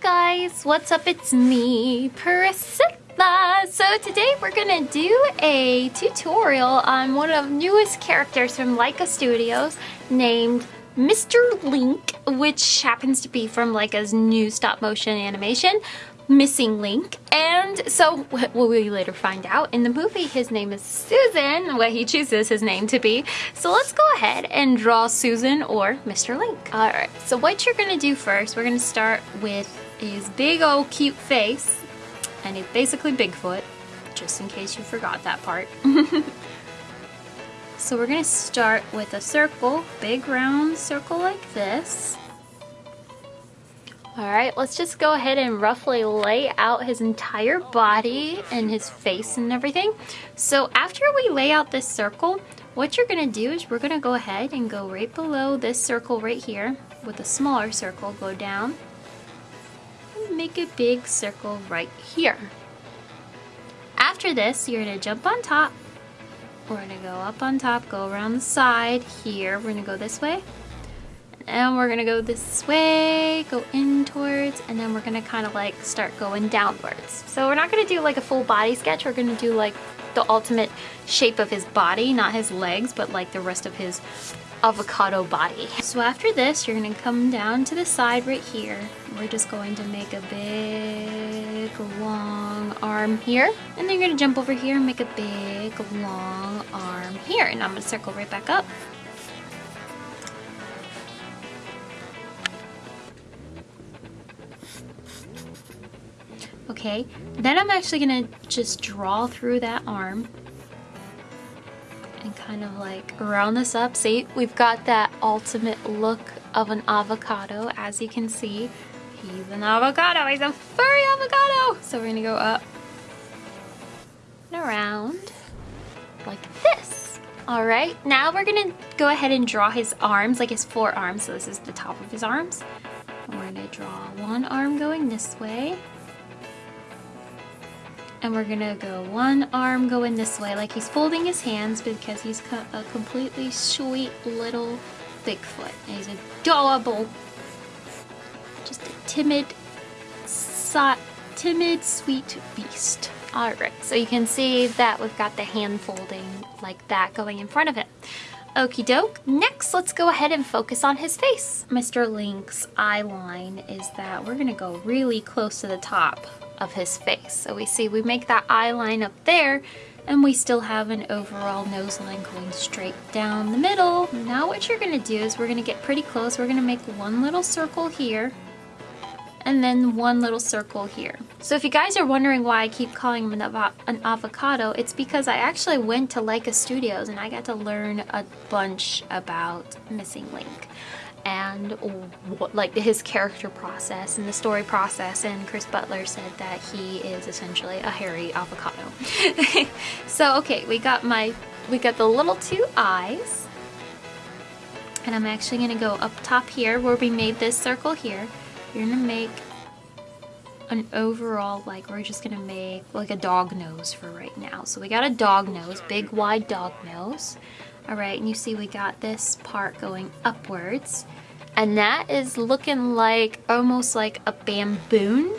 guys, what's up? It's me, Priscilla. So today we're gonna do a tutorial on one of newest characters from Laika Studios named Mr. Link, which happens to be from Laika's new stop motion animation, Missing Link. And so, what will we later find out in the movie, his name is Susan, what he chooses his name to be. So let's go ahead and draw Susan or Mr. Link. All right, so what you're gonna do first, we're gonna start with his big old cute face, and he's basically Bigfoot, just in case you forgot that part. so we're gonna start with a circle, big round circle like this. All right, let's just go ahead and roughly lay out his entire body and his face and everything. So after we lay out this circle, what you're gonna do is we're gonna go ahead and go right below this circle right here with a smaller circle, go down and make a big circle right here. After this, you're gonna jump on top. We're gonna go up on top, go around the side here. We're gonna go this way and we're gonna go this way, go in towards, and then we're gonna kind of like start going downwards. So we're not gonna do like a full body sketch, we're gonna do like the ultimate shape of his body, not his legs, but like the rest of his avocado body. So after this, you're gonna come down to the side right here. We're just going to make a big long arm here. And then you're gonna jump over here and make a big long arm here. And I'm gonna circle right back up. Okay, then I'm actually gonna just draw through that arm kind of like round this up. See, we've got that ultimate look of an avocado. As you can see, he's an avocado. He's a furry avocado. So we're gonna go up and around like this. All right, now we're gonna go ahead and draw his arms, like his forearms. So this is the top of his arms. We're gonna draw one arm going this way and we're gonna go one arm going this way like he's folding his hands because he's a completely sweet little Bigfoot and he's adorable just a timid so timid sweet beast all right so you can see that we've got the hand folding like that going in front of him Okie doke. Next, let's go ahead and focus on his face. Mr. Link's eye line is that we're gonna go really close to the top of his face. So we see we make that eye line up there and we still have an overall nose line going straight down the middle. Now what you're gonna do is we're gonna get pretty close. We're gonna make one little circle here and then one little circle here. So if you guys are wondering why I keep calling him an, av an, avocado, it's because I actually went to Laika Studios and I got to learn a bunch about Missing Link and what, like his character process and the story process and Chris Butler said that he is essentially a hairy avocado. so okay, we got my we got the little two eyes and I'm actually gonna go up top here where we made this circle here. You're gonna make an overall like we're just gonna make like a dog nose for right now. So we got a dog nose, big wide dog nose. All right, and you see we got this part going upwards. And that is looking like almost like a baboon.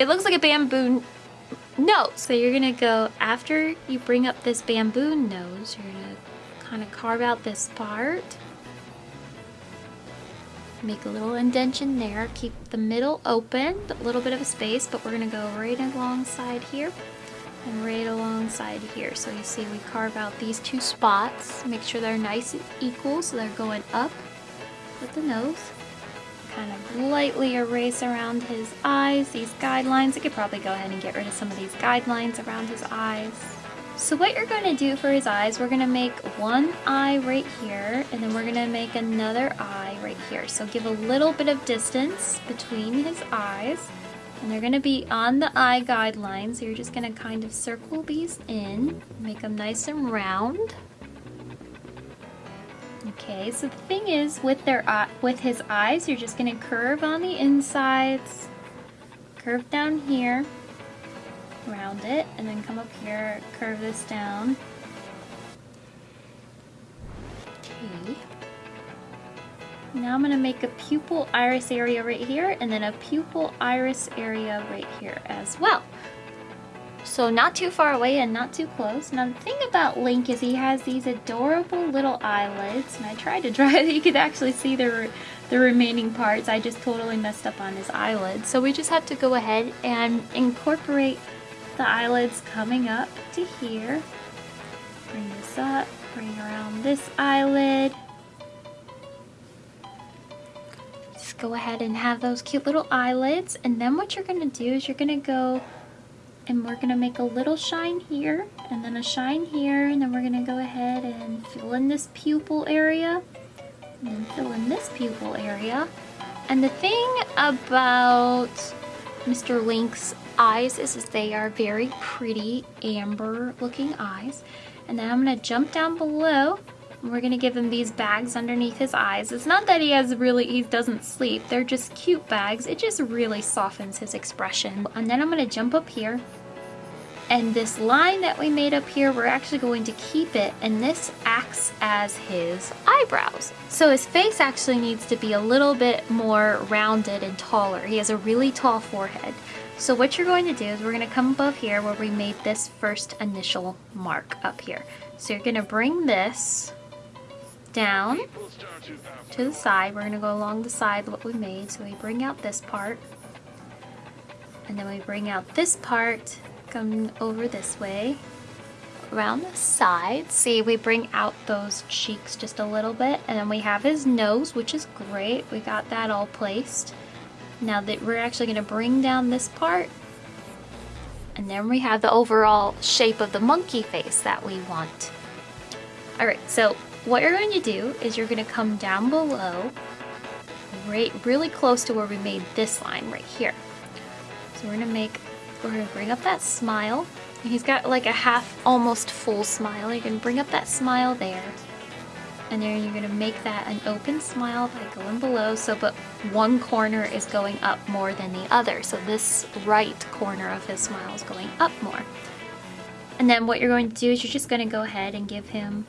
It looks like a baboon nose. So you're gonna go, after you bring up this baboon nose, you're gonna kind of carve out this part. Make a little indention there, keep the middle open, a little bit of a space, but we're gonna go right alongside here and right alongside here. So you see we carve out these two spots, make sure they're nice and equal so they're going up with the nose. Kind of lightly erase around his eyes, these guidelines. I could probably go ahead and get rid of some of these guidelines around his eyes. So what you're going to do for his eyes, we're going to make one eye right here, and then we're going to make another eye right here. So give a little bit of distance between his eyes and they're going to be on the eye guidelines. So you're just going to kind of circle these in, make them nice and round. Okay, so the thing is, with their uh, with his eyes, you're just going to curve on the insides, curve down here, round it, and then come up here, curve this down. Now I'm gonna make a pupil iris area right here and then a pupil iris area right here as well. So not too far away and not too close. Now the thing about Link is he has these adorable little eyelids and I tried to draw it. You could actually see the, the remaining parts. I just totally messed up on his eyelids. So we just have to go ahead and incorporate the eyelids coming up to here. Bring this up, bring around this eyelid. Go ahead and have those cute little eyelids. And then what you're gonna do is you're gonna go and we're gonna make a little shine here and then a shine here and then we're gonna go ahead and fill in this pupil area and then fill in this pupil area. And the thing about Mr. Link's eyes is, is they are very pretty amber looking eyes. And then I'm gonna jump down below we're gonna give him these bags underneath his eyes. It's not that he has really, he doesn't sleep. They're just cute bags. It just really softens his expression. And then I'm gonna jump up here. And this line that we made up here, we're actually going to keep it. And this acts as his eyebrows. So his face actually needs to be a little bit more rounded and taller. He has a really tall forehead. So what you're going to do is we're going to come above here where we made this first initial mark up here. So you're going to bring this down to the side. We're going to go along the side what we made. So we bring out this part. And then we bring out this part, come over this way, around the side. See, we bring out those cheeks just a little bit. And then we have his nose, which is great. We got that all placed. Now that we're actually going to bring down this part. And then we have the overall shape of the monkey face that we want. Alright, so what you're going to do is you're going to come down below, right, really close to where we made this line right here. So we're going to make, we're going to bring up that smile. He's got like a half, almost full smile. You can bring up that smile there. And then you're going to make that an open smile by going below. So, but one corner is going up more than the other. So this right corner of his smile is going up more. And then what you're going to do is you're just going to go ahead and give him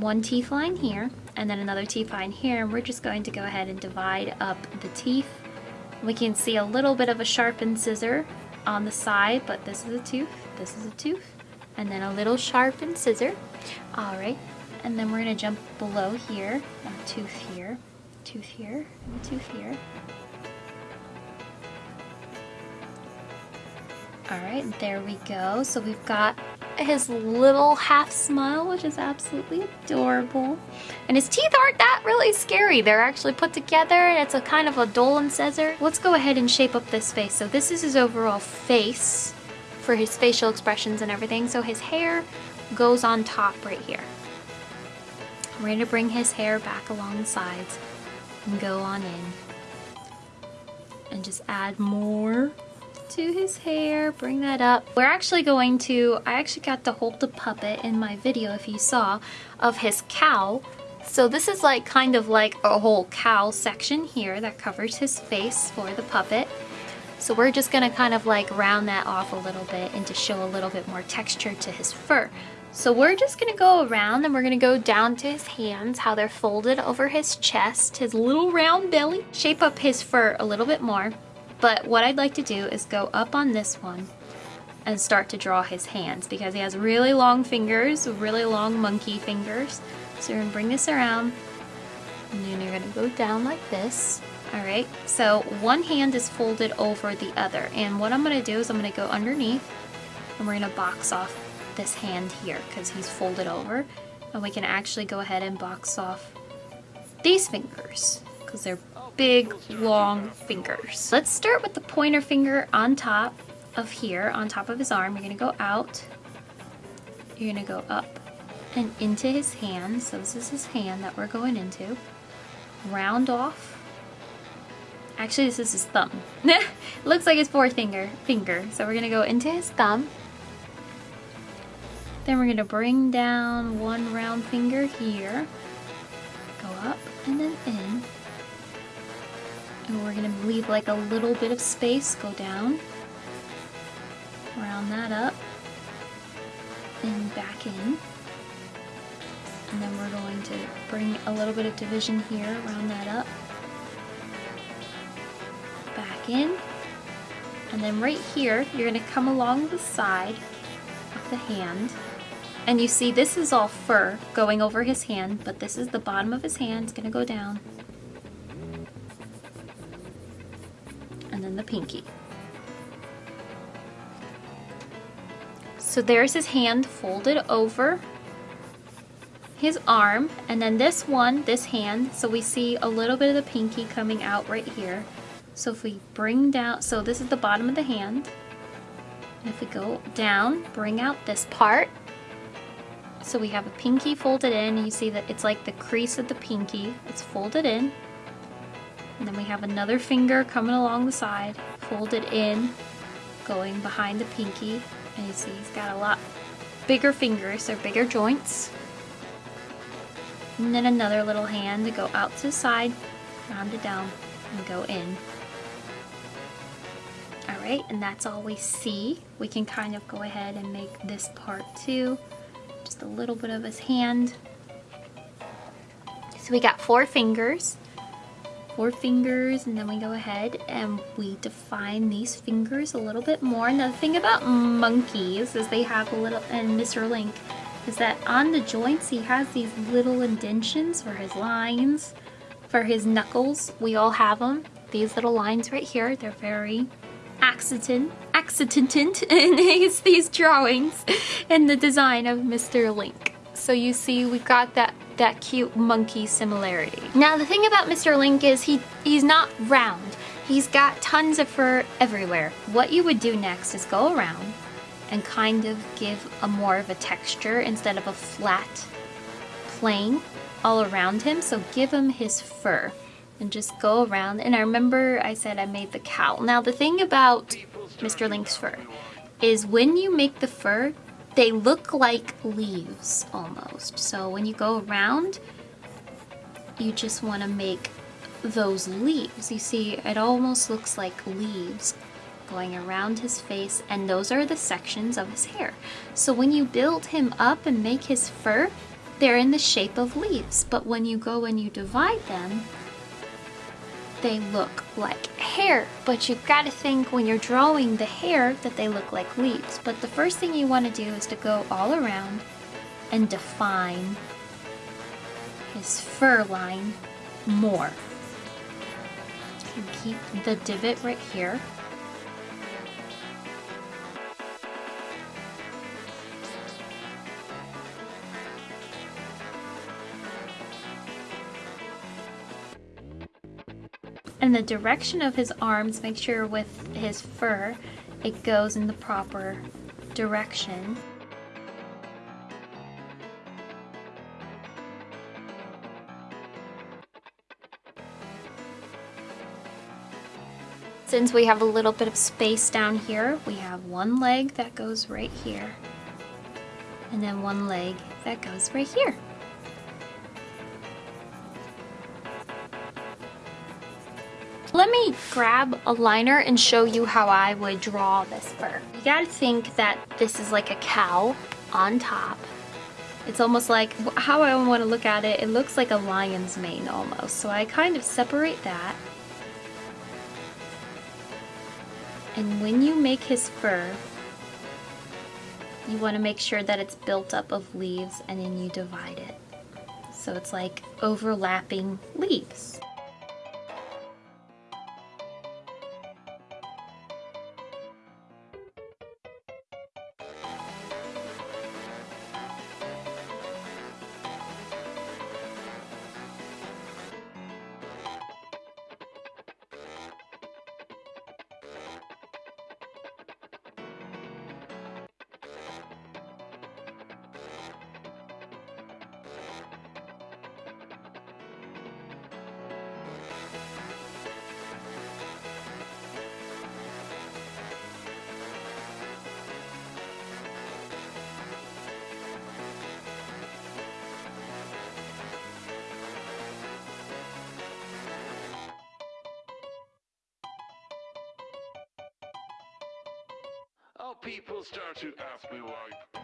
one teeth line here and then another teeth line here and we're just going to go ahead and divide up the teeth. We can see a little bit of a sharpened scissor on the side but this is a tooth, this is a tooth and then a little sharpened scissor. Alright and then we're going to jump below here a tooth here, tooth here, and a tooth here. Alright, there we go. So we've got his little half smile, which is absolutely adorable. And his teeth aren't that really scary. They're actually put together and it's a kind of a Dolan scissor. Let's go ahead and shape up this face. So this is his overall face for his facial expressions and everything. So his hair goes on top right here. We're to bring his hair back along the sides and go on in. And just add more to his hair, bring that up. We're actually going to, I actually got to hold the puppet in my video if you saw, of his cowl. So this is like kind of like a whole cowl section here that covers his face for the puppet. So we're just gonna kind of like round that off a little bit and to show a little bit more texture to his fur. So we're just gonna go around and we're gonna go down to his hands, how they're folded over his chest, his little round belly, shape up his fur a little bit more. But what I'd like to do is go up on this one and start to draw his hands because he has really long fingers, really long monkey fingers. So you're gonna bring this around and then you're gonna go down like this. All right, so one hand is folded over the other. And what I'm gonna do is I'm gonna go underneath and we're gonna box off this hand here because he's folded over. And we can actually go ahead and box off these fingers because they're big, long fingers. Let's start with the pointer finger on top of here, on top of his arm. You're gonna go out, you're gonna go up and into his hand. So this is his hand that we're going into. Round off. Actually, this is his thumb. looks like his fourth finger, finger. So we're gonna go into his thumb. Then we're gonna bring down one round finger here. Go up and then in. And we're gonna leave like a little bit of space, go down, round that up, and back in. And then we're going to bring a little bit of division here, round that up. Back in. And then right here, you're gonna come along the side of the hand. And you see this is all fur going over his hand, but this is the bottom of his hand. It's gonna go down. Then the pinky. So there's his hand folded over his arm and then this one, this hand, so we see a little bit of the pinky coming out right here. So if we bring down, so this is the bottom of the hand. And if we go down, bring out this part. So we have a pinky folded in, you see that it's like the crease of the pinky. It's folded in. And then we have another finger coming along the side, folded in, going behind the pinky. And you see he's got a lot bigger fingers, they're bigger joints. And then another little hand to go out to the side, round it down, and go in. Alright, and that's all we see. We can kind of go ahead and make this part too. Just a little bit of his hand. So we got four fingers. Four fingers, and then we go ahead and we define these fingers a little bit more. Now the thing about monkeys is they have a little, and Mr. Link, is that on the joints he has these little indentions for his lines, for his knuckles. We all have them. These little lines right here, they're very accident, accident in these, these drawings in the design of Mr. Link. So you see we've got that that cute monkey similarity. Now the thing about Mr. Link is he he's not round. He's got tons of fur everywhere. What you would do next is go around and kind of give a more of a texture instead of a flat plane all around him. So give him his fur and just go around. And I remember I said I made the cowl. Now the thing about Mr. Link's fur is when you make the fur, they look like leaves almost. So when you go around, you just want to make those leaves. You see, it almost looks like leaves going around his face and those are the sections of his hair. So when you build him up and make his fur, they're in the shape of leaves. But when you go and you divide them, they look like hair. But you've got to think when you're drawing the hair that they look like leaves. But the first thing you want to do is to go all around and define his fur line more. You keep the divot right here. And the direction of his arms, make sure with his fur, it goes in the proper direction. Since we have a little bit of space down here, we have one leg that goes right here. And then one leg that goes right here. Grab a liner and show you how I would draw this fur. You gotta think that this is like a cowl on top. It's almost like, how I want to look at it, it looks like a lion's mane almost. So I kind of separate that. And when you make his fur, you want to make sure that it's built up of leaves and then you divide it. So it's like overlapping leaves. People start to ask me why.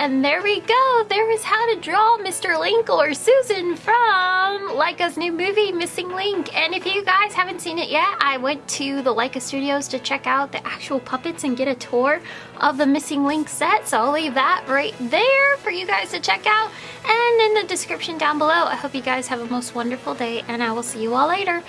And there we go. There is how to draw Mr. Link or Susan from Laika's new movie, Missing Link. And if you guys haven't seen it yet, I went to the Laika Studios to check out the actual puppets and get a tour of the Missing Link set. So I'll leave that right there for you guys to check out and in the description down below. I hope you guys have a most wonderful day and I will see you all later.